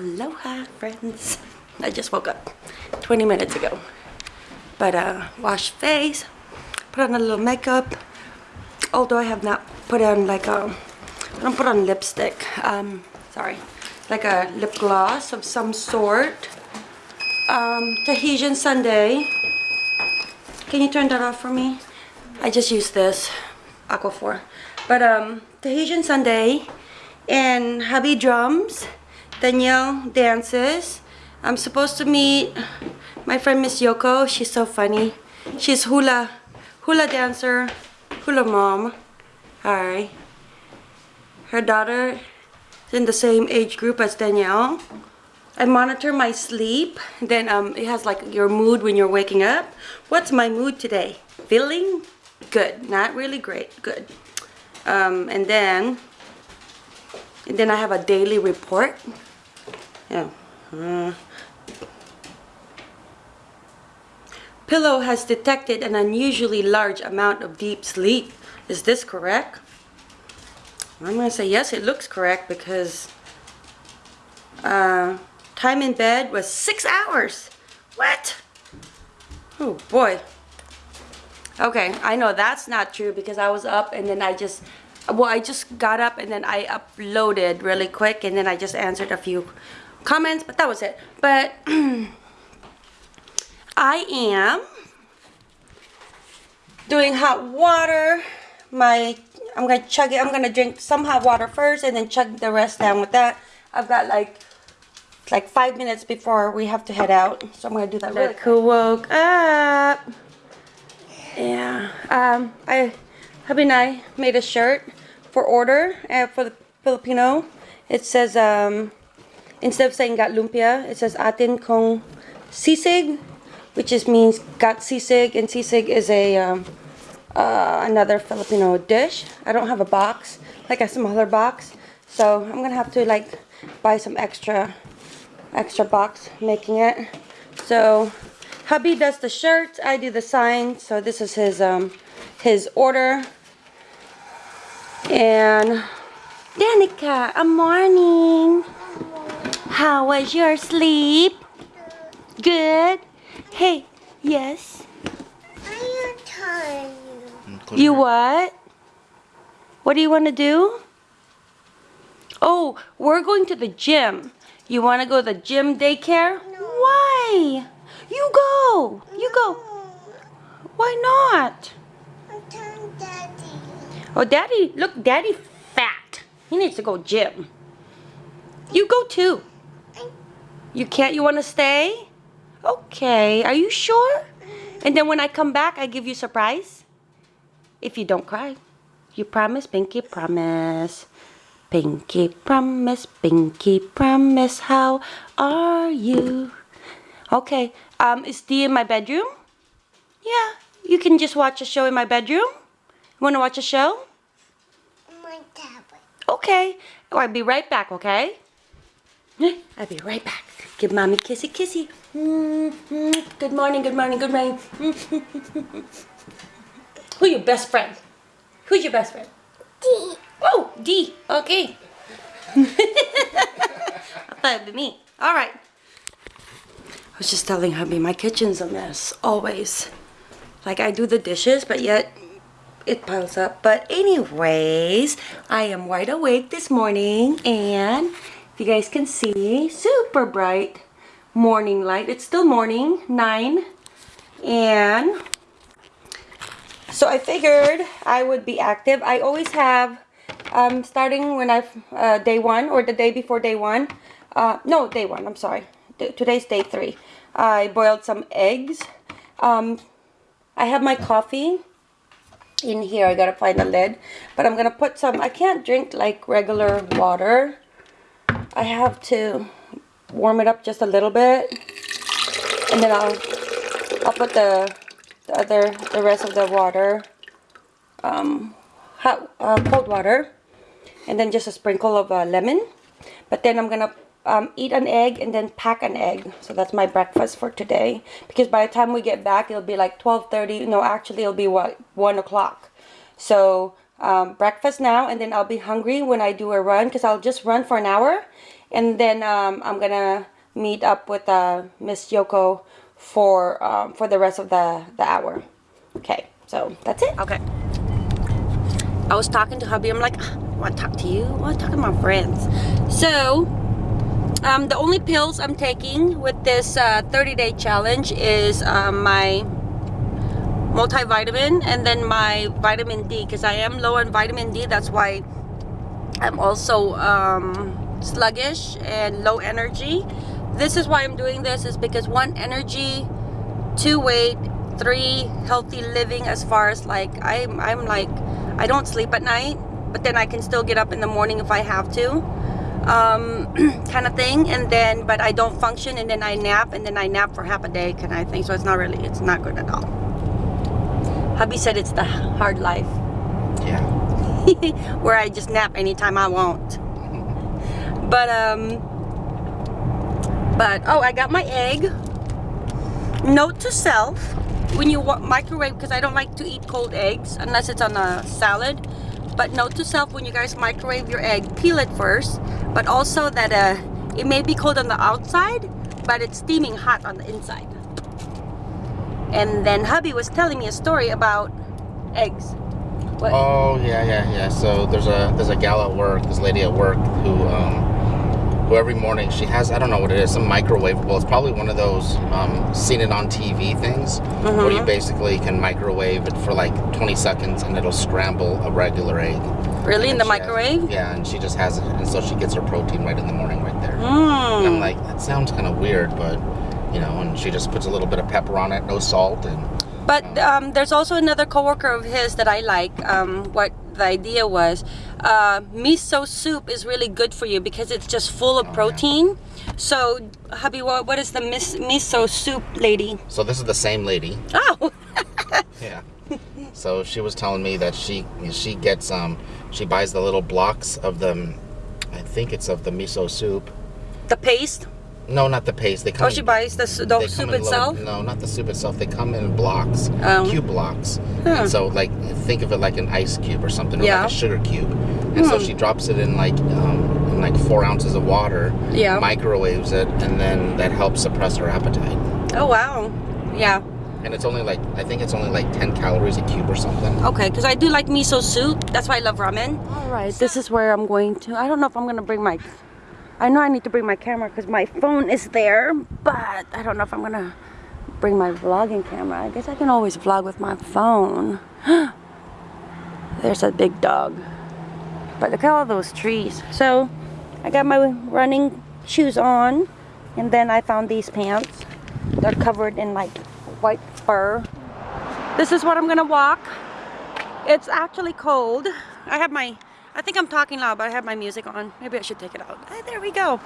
Aloha, friends. I just woke up 20 minutes ago. But, uh, wash face, put on a little makeup. Although I have not put on like a, I don't put on lipstick. Um, sorry. Like a lip gloss of some sort. Um, Tahitian Sunday. Can you turn that off for me? I just used this, Aquaphor. But, um, Tahitian Sunday and hubby drums. Danielle dances. I'm supposed to meet my friend Miss Yoko. She's so funny. She's hula, hula dancer, hula mom. Hi. Her daughter is in the same age group as Danielle. I monitor my sleep. Then um, it has like your mood when you're waking up. What's my mood today? Feeling good. Not really great. Good. Um, and then, and then I have a daily report. Yeah. Uh, pillow has detected an unusually large amount of deep sleep. Is this correct? I'm going to say yes, it looks correct because uh, time in bed was six hours. What? Oh boy. Okay, I know that's not true because I was up and then I just, well, I just got up and then I uploaded really quick and then I just answered a few comments, but that was it. But I am doing hot water. My I'm gonna chug it. I'm gonna drink some hot water first and then chug the rest down with that. I've got like like five minutes before we have to head out, so I'm gonna do that really quick. woke up. Yeah. Um. I hubby and I made a shirt for order uh, for the Filipino. It says um instead of saying got lumpia, it says atin kong sisig, which just means got sisig, and sisig is a um, uh, another Filipino dish. I don't have a box, like a smaller box, so I'm gonna have to like buy some extra, extra box making it. So hubby does the shirts, I do the sign. So this is his um his order. And Danica, a morning. How was your sleep? Good? Hey, yes? I'm tired. You what? What do you want to do? Oh, we're going to the gym. You want to go to the gym daycare? No. Why? You go. You go. Why not? I'm telling Daddy. Oh, Daddy, look, Daddy fat. He needs to go gym. You go too. You can't? You want to stay? Okay. Are you sure? And then when I come back, I give you surprise? If you don't cry. You promise? Pinky promise. Pinky promise, Pinky promise, how are you? Okay, um, is Dee in my bedroom? Yeah, you can just watch a show in my bedroom. You to watch a show? My tablet. Okay, I'll be right back, okay? I'll be right back. Give mommy kissy kissy. Mm-hmm. Good morning, good morning, good morning. Who your best friend? Who's your best friend? D. Oh, D. Okay. I thought it'd be me. All right. I was just telling hubby my kitchen's a mess, always. Like I do the dishes, but yet it piles up. But anyways, I am wide awake this morning and you guys can see, super bright morning light. It's still morning, 9. And so I figured I would be active. I always have, um, starting when I, uh, day one or the day before day one. Uh, no, day one, I'm sorry. D today's day three. I boiled some eggs. Um, I have my coffee in here. I gotta find the lid. But I'm gonna put some, I can't drink like regular water. I have to warm it up just a little bit. And then I'll, I'll put the the other, the rest of the water, um, hot, uh, cold water, and then just a sprinkle of uh, lemon. But then I'm gonna um, eat an egg and then pack an egg. So that's my breakfast for today. Because by the time we get back, it'll be like 12.30. No, actually it'll be what 1 o'clock. So um, breakfast now and then I'll be hungry when I do a run because I'll just run for an hour and then um, I'm gonna meet up with uh, Miss Yoko for um, for the rest of the the hour. Okay, so that's it. Okay. I was talking to hubby. I'm like, I want to talk to you. I want to talk to my friends. So, um, the only pills I'm taking with this 30-day challenge is um, my multivitamin and then my vitamin D because I am low on vitamin D. That's why I'm also um, sluggish and low energy. This is why I'm doing this is because one, energy, two, weight, three, healthy living as far as like, I'm, I'm like, I don't sleep at night, but then I can still get up in the morning if I have to um, kind of thing and then but I don't function and then I nap and then I nap for half a day kind of thing so it's not really it's not good at all hubby said it's the hard life. Yeah. where I just nap anytime I want. But um but oh I got my egg. Note to self when you microwave because I don't like to eat cold eggs unless it's on a salad. But note to self when you guys microwave your egg peel it first. But also that uh it may be cold on the outside but it's steaming hot on the inside and then hubby was telling me a story about eggs what Oh yeah, yeah, yeah. So there's a there's a gal at work, this lady at work who um who every morning she has I don't know what it is, some microwavable. It's probably one of those um seen it on TV things where you Mhm. basically can microwave it for like 20 seconds and it'll scramble a regular egg. really in the she has- microwave yeah, and she just has it, and so she gets her protein right in the morning right there. Hmm. And I'm like, that sounds kind of weird, but you know, and she just puts a little bit of pepper on it, no salt, and But um, there's also another coworker of his that I like. Um, what the idea was, uh, miso soup is really good for you because it's just full of Oh, yeah. protein. So, hubby, what, what is the mis- miso soup lady? so this is the same lady. Oh, Yeah. So she was telling me that she she gets um she buys the little blocks of the I think it's of the miso soup. the paste. No, not the paste. They come. Oh, she buys the, s- the soup come in little- itself. no, not the soup itself. They come in blocks, Oh. cube blocks. Huh. So, like, think of it like an ice cube or something, or Yeah. like a sugar cube. And so Hmm. she drops it in like um, in like four ounces of water. Yeah. Microwaves it, and then that helps suppress her appetite. Oh wow, yeah. And it's only like I think it's only like ten calories a cube or something. Okay, because I do like miso soup. That's why I love ramen. All right, this is where I'm going to. I don't know if I'm gonna bring my. I know I need to bring my camera because my phone is there, but I don't know if I'm gonna bring my vlogging camera. I guess I can always vlog with my phone. There's a big dog. But look at all those trees. So I got my running shoes on, and then I found these pants. They're covered in like white fur. This is what I'm gonna walk. It's actually cold. I have my, I think I'm talking loud, but I have my music on. Maybe I should take it out. There we go.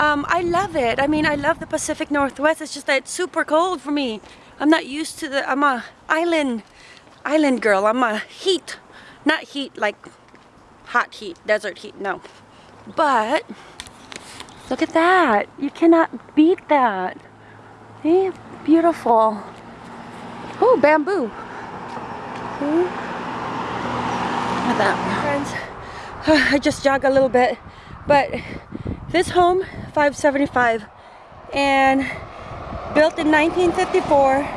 Um, I love it. I mean, I love the Pacific Northwest. It's just that it's super cold for me. I'm not used to the, I'm a island, island girl. I'm a heat, not heat like hot heat, desert heat, no. But, look at that. You cannot beat that. Eh, beautiful. Oh, bamboo. Hmm? At that. Friends, I just jog a little bit, but this home, 575, and built in 1954,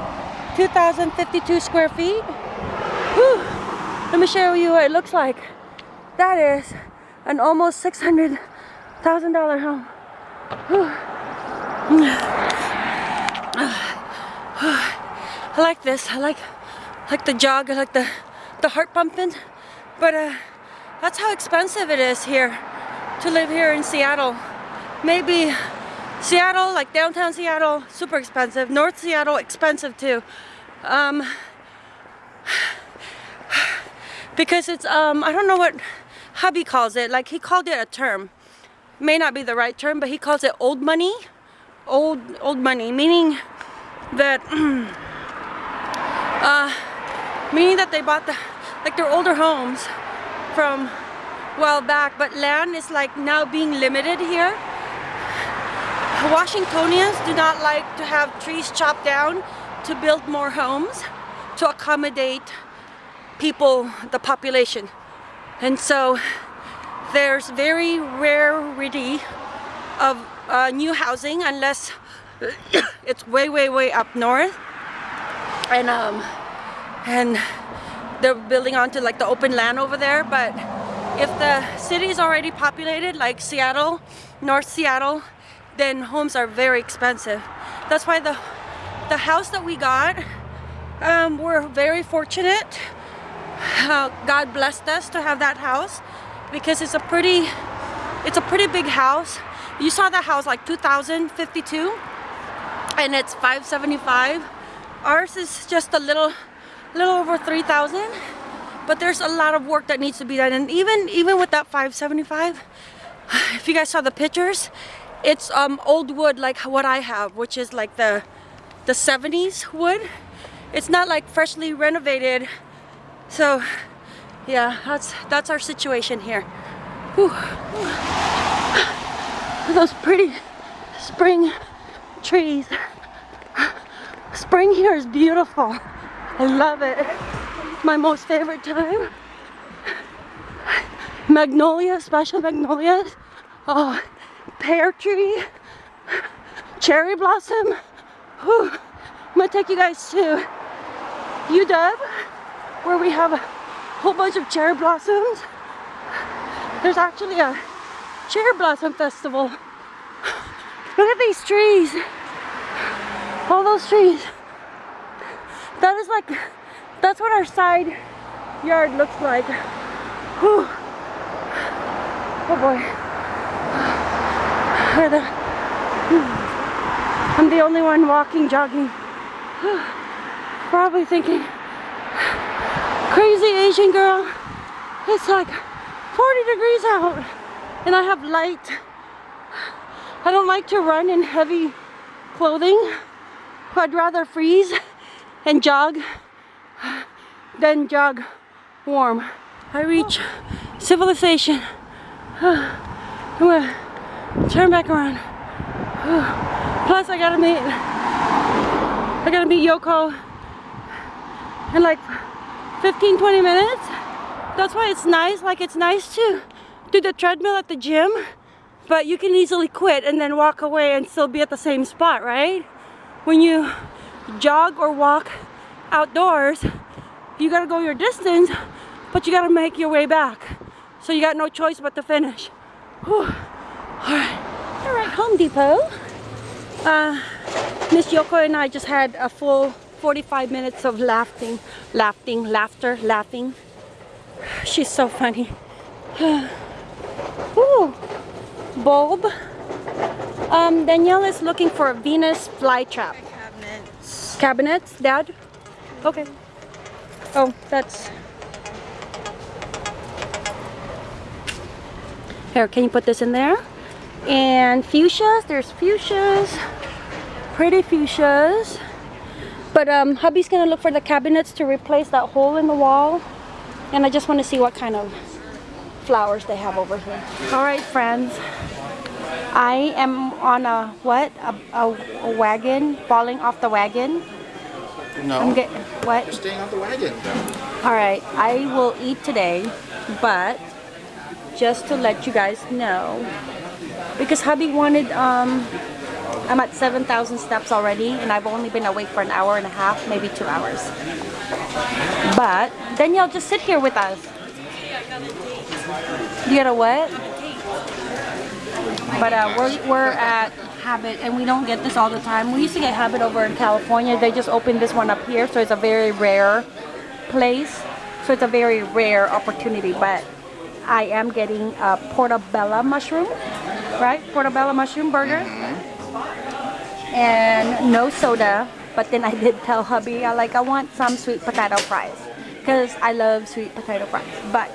2,052 square feet. Whew. Let me show you what it looks like. That is an almost $600,000 home. I like this. I like like the jog. I like the the heart pumping. But uh, that's how expensive it is here to live here in Seattle. Maybe Seattle, like downtown Seattle, super expensive. North Seattle, expensive too. Um, because it's um, I don't know what hubby calls it. Like he called it a term. May not be the right term, but he calls it old money. Old old money, meaning that uh, meaning that they bought the like their older homes from while back but land is like now being limited here Washingtonians do not like to have trees chopped down to build more homes to accommodate people the population and so there's very rarity of uh, new housing unless it's way, way, way up north. And um, and they're building onto like the open land over there. But if the city is already populated, like Seattle, North Seattle, then homes are very expensive. That's why the the house that we got, um, we're very fortunate. Uh, God blessed us to have that house because it's a pretty it's a pretty big house. You saw that house like 2052 and it's 575. Ours is just a little little over 3,000 but there's a lot of work that needs to be done. And even even with that 575 if you guys saw the pictures it's um old wood like what I have which is like the the 70s wood. It's not like freshly renovated. So yeah that's that's our situation here. Whew. those pretty spring trees. Spring here is beautiful I love it my most favorite time magnolia special magnolias oh pear tree cherry blossom Whew. I'm gonna take you guys to UW where we have a whole bunch of cherry blossoms. There's actually a cherry blossom festival. Look at these trees. All those trees. That is like, that's what our side yard looks like. Whew. Oh boy. I'm the only one walking, jogging. Probably thinking, crazy Asian girl. It's like 40 degrees out and I have light. I don't like to run in heavy clothing. I'd rather freeze and jog then jog warm. I reach civilization. I'm gonna turn back around. Plus I gotta meet, I gotta meet Yoko in like 15 20 minutes that's why it's nice like it's nice to do the treadmill at the gym but you can easily quit and then walk away and still be at the same spot right when you jog or walk outdoors you gotta go your distance but you gotta make your way back so you got no choice but to finish Whew. all right all right home depot uh, miss yoko and i just had a full 45 minutes of laughing, laughing, laughter, laughing. She's so funny. Ooh, bulb. Um, Danielle is looking for a Venus flytrap. Cabinets. Dad? Okay. Oh, that's... Here, can you put this in there? And fuchsias, there's fuchsias. Pretty fuchsias. But um, hubby's gonna look for the cabinets to replace that hole in the wall. And I just wanna see what kind of flowers they have over here. All right, friends. I am on a, what? A, a, a wagon, falling off the wagon. No. I'm get, what? You're staying on the wagon. All right, I will eat today, but just to let you guys know, because hubby wanted um, I'm at 7,000 steps already and I've only been awake for an hour and a half, maybe two hours. But Danielle, just sit here with us. You got a what? But uh, we're, we're at Habit and we don't get this all the time. We used to get Habit over in California. They just opened this one up here so it's a very rare place. So it's a very rare opportunity but I am getting a portobello mushroom, right? Portobello mushroom burger and no soda but then I did tell hubby I like I want some sweet potato fries because I love sweet potato fries but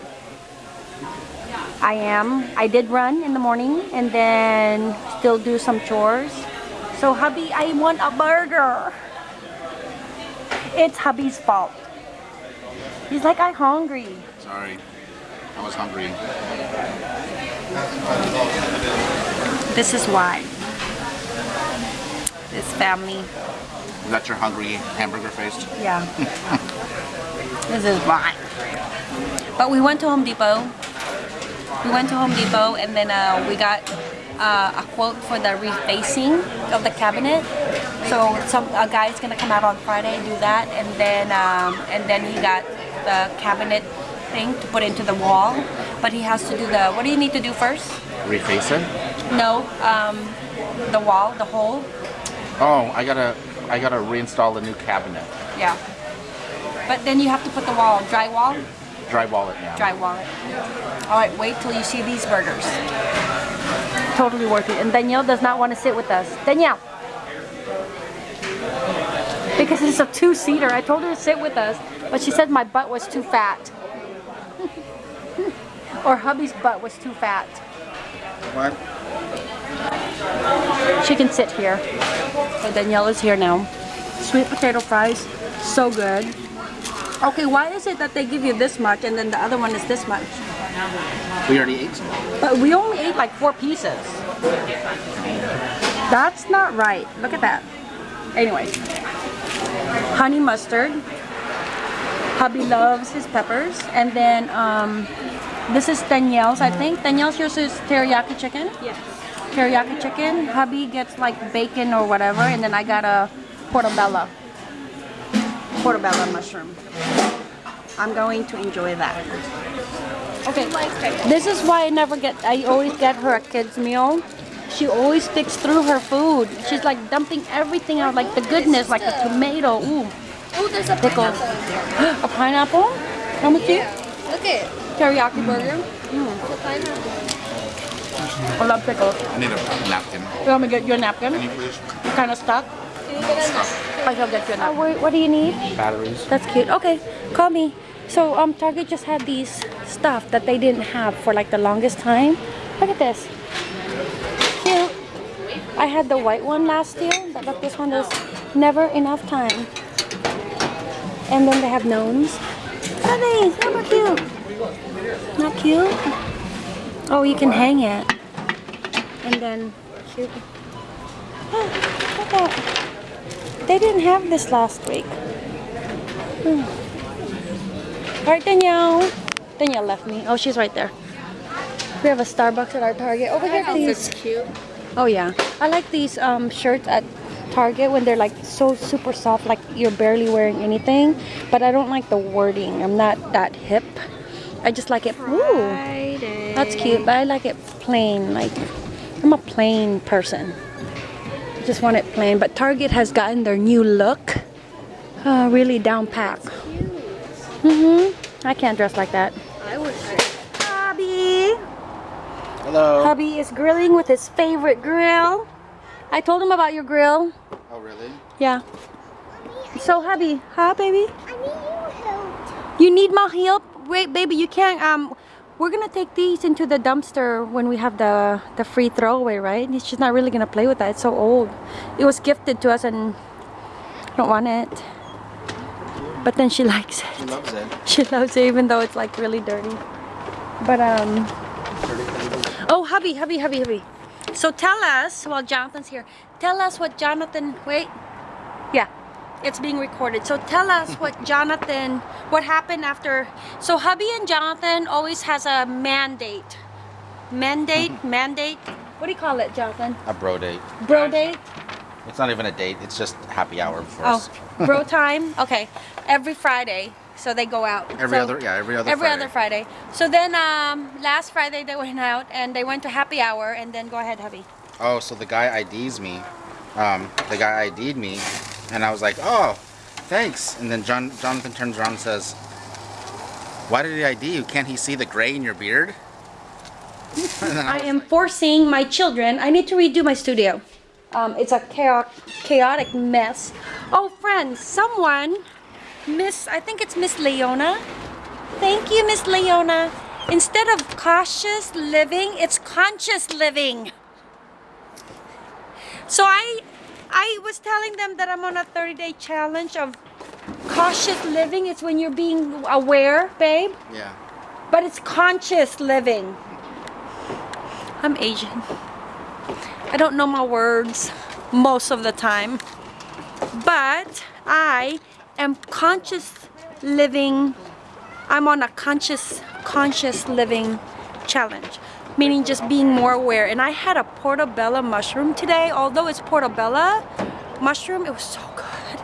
I am I did run in the morning and then still do some chores so hubby I want a burger it's hubby's fault he's like I'm hungry Sorry. I was hungry. this is why this family Is that your hungry hamburger face? Yeah. this is why. But we went to Home Depot. We went to Home Depot and then uh, we got uh, a quote for the refacing of the cabinet. So some a guy's gonna come out on Friday do that, and then um, and then he got the cabinet thing to put into the wall. But he has to do the. What do you need to do first? Reface it? No, um, the wall, the hole. Oh, I gotta I gotta reinstall the new cabinet. Yeah. But then you have to put the wall, drywall, Drywall wallet, now. drywall it. All right, wait till you see these burgers. Totally worth it. And Danielle does not want to sit with us. Danielle. Because it's a two-seater. I told her to sit with us, but she said my butt was too fat. or hubby's butt was too fat. What? She can sit here. So Danielle is here now. Sweet potato fries, so good. Okay, why is it that they give you this much and then the other one is this much? We already ate some. But we only ate like four pieces. That's not right. Look at that. Anyway, honey mustard. Hubby loves his peppers. And then um, this is Danielle's, I think. Danielle's yours is teriyaki chicken? Yes. Teriyaki chicken. Hubby gets like bacon or whatever. And then I got a portobello. Portobello mushroom. I'm going to enjoy that. Okay, this is why I never get, I always get her a kid's meal. She always sticks through her food. She's like dumping everything out, like the goodness, like the tomato. Ooh, Oh, there's a pickle. pineapple. A pineapple? How much you? Look it. Teriyaki burger. It's a pineapple. Mm. I love pickles. I need a napkin. You want me to get you a napkin? please? Kind of stuck? Can you get a I shall get you a napkin. what, what do you need? Batteries. That's cute. Okay, call me. So um, Target just had these stuff that they didn't have for like the longest time. Look at this. Cute. I had the white one last year, but but this one is never enough time. And then they have gnomes. Look at these. How cute. Not cute? Oh, you can hang it. And then cute. Oh, look at that. They didn't have this last week. Hmm. All right, Danielle. Danielle left me. Oh, she's right there. We have a Starbucks at our Target. Over here, please. cute. Oh yeah, I like these um, shirts at Target when they're like so super soft, like you're barely wearing anything. But I don't like the wording. I'm not that hip. I just like it. Ooh, that's cute. But I like it plain. Like I'm a plain person. I just want it plain. But Target has gotten their new look. Uh, really down pack. Mhm. I can't dress like that. I wish. Hubby. Hello. Hubby is grilling with his favorite grill. I told him about your grill. Oh really? Yeah. So hubby, huh baby? I need your help. You need my help? Wait baby, you can't um we're gonna take these into the dumpster when we have the the free throwaway, right? She's not really gonna play with that. It's so old. It was gifted to us and I don't want it. But then she likes it. She loves it. She loves it even though it's like really dirty. But um Oh hubby, hubby, hubby, hubby. So tell us while Jonathan's here, tell us what Jonathan wait. It's being recorded. So tell us what Jonathan what happened after so hubby and Jonathan always has a mandate. Mandate, mandate. What do you call it, Jonathan? A bro date. Bro date? It's not even a date. It's just happy hour for Oh, us. bro time. Okay, every Friday, so they go out. Every So- other yeah, every other every Friday. other Friday. So then, um, last Friday they went out and they went to happy hour, and then go ahead, hubby. Oh, so the guy IDs me. Um, the guy ID'd me, and I was like, oh, thanks. And then John Jonathan turns around and says, why did he ID you? Can't he see the gray in your beard? then I am like, forcing my children. I need to redo my studio. Um, it's a chaotic, chaotic mess. Oh, friends, someone, Miss, I think it's Miss Leona. Thank you, Miss Leona. Instead of cautious living, it's conscious living. So I, I was telling them that I'm on a 30-day challenge of cautious living. It's when you're being aware, babe yeah. but it's conscious living. I'm Asian. I don't know my words most of the time, but I am conscious living. I'm on a conscious, conscious living challenge. Meaning just being more aware. And I had a portobello mushroom today, although it's portobello mushroom, it was so good.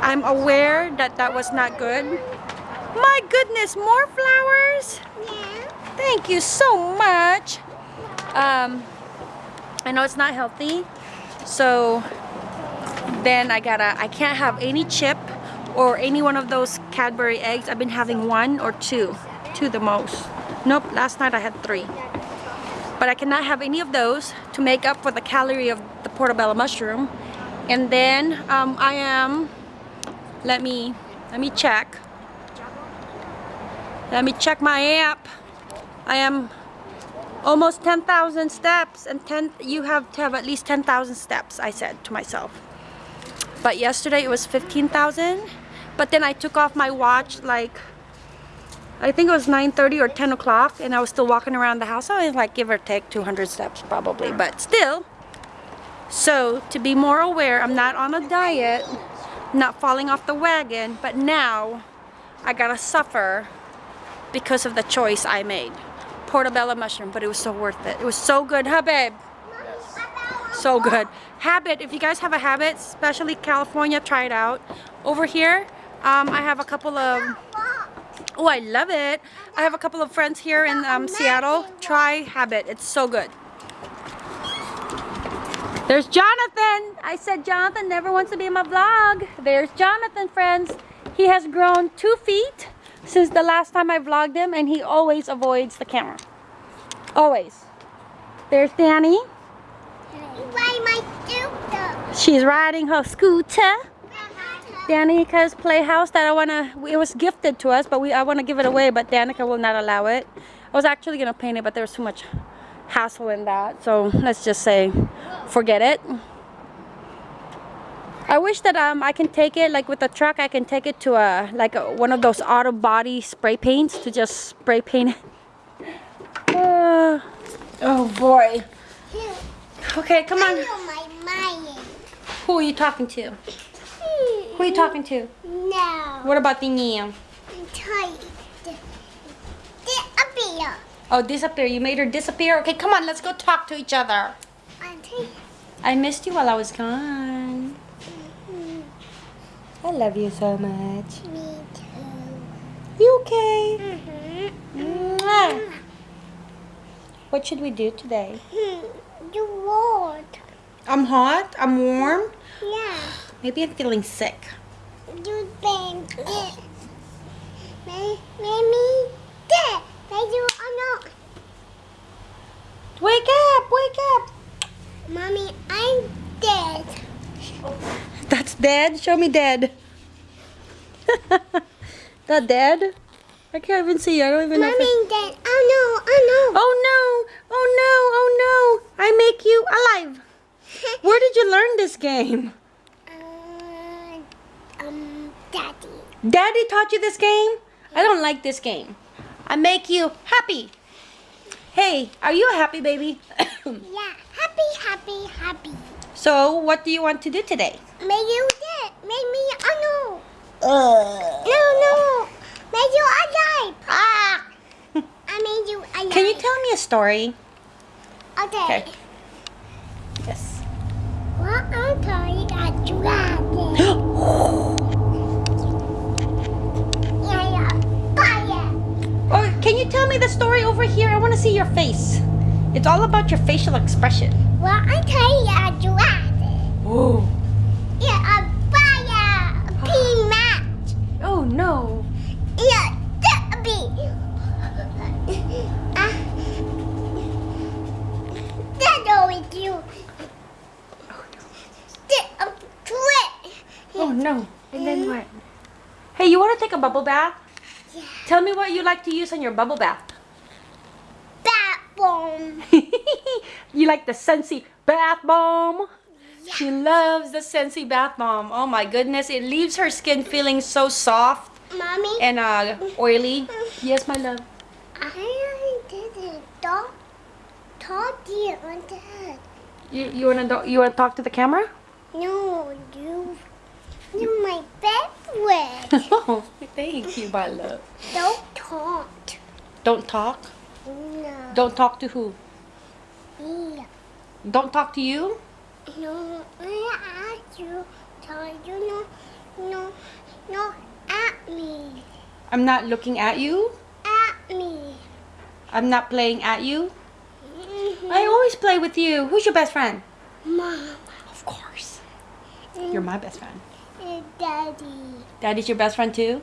I'm aware that that was not good. My goodness, more flowers? Yeah. Thank you so much. Um, I know it's not healthy, so then I gotta, I can't have any chip or any one of those Cadbury eggs. I've been having one or two, two the most. Nope, last night I had three. But I cannot have any of those to make up for the calorie of the portobello mushroom. And then um, I am, let me, let me check. Let me check my app. I am almost 10,000 steps and 10 you have to have at least 10,000 steps I said to myself but yesterday it was 15,000 but then I took off my watch like I think it was 9:30 or 10 o'clock and I was still walking around the house I was like give or take 200 steps probably but still so to be more aware I'm not on a diet not falling off the wagon but now I gotta suffer because of the choice I made portobello mushroom, but it was so worth it. It was so good, huh, babe? So good. Habit, if you guys have a habit, especially California, try it out. Over here, um, I have a couple of, oh, I love it. I have a couple of friends here in um, Seattle. Try Habit, it's so good. There's Jonathan. I said Jonathan never wants to be in my vlog. There's Jonathan, friends. He has grown two feet since the last time I vlogged him and he always avoids the camera. Always. There's Danny. Why my scooter? She's riding her scooter. Danica's playhouse that I wanna it was gifted to us but we I wanna give it away but Danica will not allow it. I was actually gonna paint it but there was too much hassle in that so let's just say forget it. I wish that um I can take it like with the truck I can take it to a like a, one of those auto body spray paints to just spray paint it. Uh, oh boy. Okay, come on. know my mind. Who are you talking to? Who are you talking to? No. What about the Nia? I'm tired. Disappear. Oh, disappear. You made her disappear? Okay, come on, let's go talk to each other. Tired. I missed you while I was gone. Mm-hmm. I love you so much. Me too. You okay? Mm-hmm. Mwah. What should we do today? Hmm. You want? I'm hot. I'm warm. Yeah. Maybe I'm feeling sick. You been dead. Maybe dead. Maybe you are not. Wake up! Wake up! Mommy, I'm dead. That's dead. Show me dead. that dead? I can't even see. You. I don't even know. Mommy dead. Oh no, oh no! Oh no! Oh no! Oh no! I make you alive. Where did you learn this game? Uh, daddy. Daddy taught you this game? I don't like this game. I make you happy. Hey, are you a happy baby? Yeah, happy, happy, happy. so, what do you want to do today? May you dead. May me, oh no. No, no. May you alive. Ah. I made you alive. Can you tell me a story? Okay. Okay. See your face. It's all about your facial expression. Well, I'm telling you, a dragon. Oh. Yeah, a fire. A pea match. Oh no. Yeah, that be. That's always you. Oh, that twit. Oh no. And then what? Hey, you want to take a bubble bath? Yeah. Tell me what you like to use on your bubble bath. Bomb. you like the Sensi bath bomb? She loves the Sensi bath bomb. Oh my goodness, it leaves her skin feeling so soft Mommy. and uh, oily. Yes, my love. I didn't talk. Talk to you on that. You, you wanna you wanna talk to the camera? No, you. You're my best friend. oh, thank you, my love. Don't talk. Don't talk. No. Don't talk to who? Yeah. Don't talk to you? No, I ask you. Tell you no, no, no, at me. I'm not looking at you. At me. I'm not playing at you. Mhm. I always play with you. Who's your best friend? Mom. Of course. You're my best friend. Daddy. Daddy's your best friend too?